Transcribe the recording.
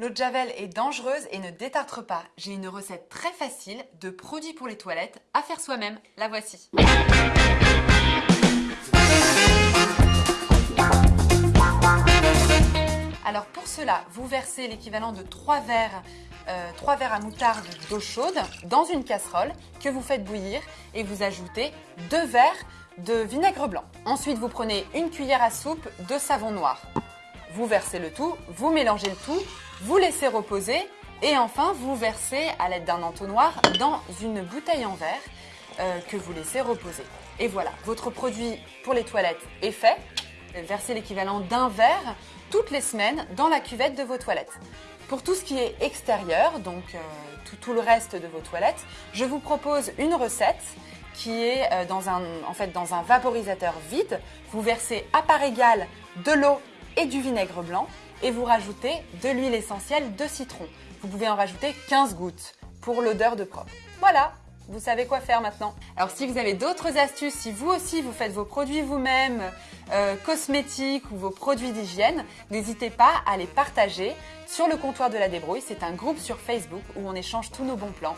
L'eau de Javel est dangereuse et ne détartre pas. J'ai une recette très facile de produits pour les toilettes à faire soi-même. La voici. Alors pour cela, vous versez l'équivalent de 3 verres, euh, verres à moutarde d'eau chaude dans une casserole que vous faites bouillir et vous ajoutez 2 verres de vinaigre blanc. Ensuite, vous prenez une cuillère à soupe de savon noir. Vous versez le tout, vous mélangez le tout, vous laissez reposer et enfin vous versez à l'aide d'un entonnoir dans une bouteille en verre euh, que vous laissez reposer. Et voilà, votre produit pour les toilettes est fait. Versez l'équivalent d'un verre toutes les semaines dans la cuvette de vos toilettes. Pour tout ce qui est extérieur, donc euh, tout, le reste de vos toilettes, je vous propose une recette qui est euh, en fait, dans un vaporisateur vide. Vous versez à part égale de l'eau et du vinaigre blanc et vous rajoutez de l'huile essentielle de citron. Vous pouvez en rajouter 15 gouttes pour l'odeur de propre. Voilà, vous savez quoi faire maintenant. Alors si vous avez d'autres astuces, si vous aussi vous faites vos produits vous-même, euh, cosmétiques ou vos produits d'hygiène, n'hésitez pas à les partager sur le comptoir de la débrouille. C'est un groupe sur Facebook où on échange tous nos bons plans.